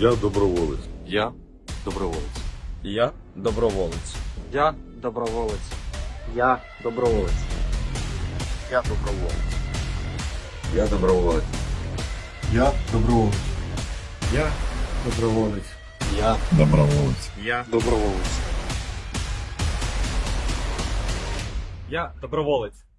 Я доброволець. Я доброволець. Я доброволець. Я доброволець. Я доброволець. Я доброволець. Я доброволець. Я доброволець. Я доброволець. Я Доброволець. Я Доброволець. Я доброволець.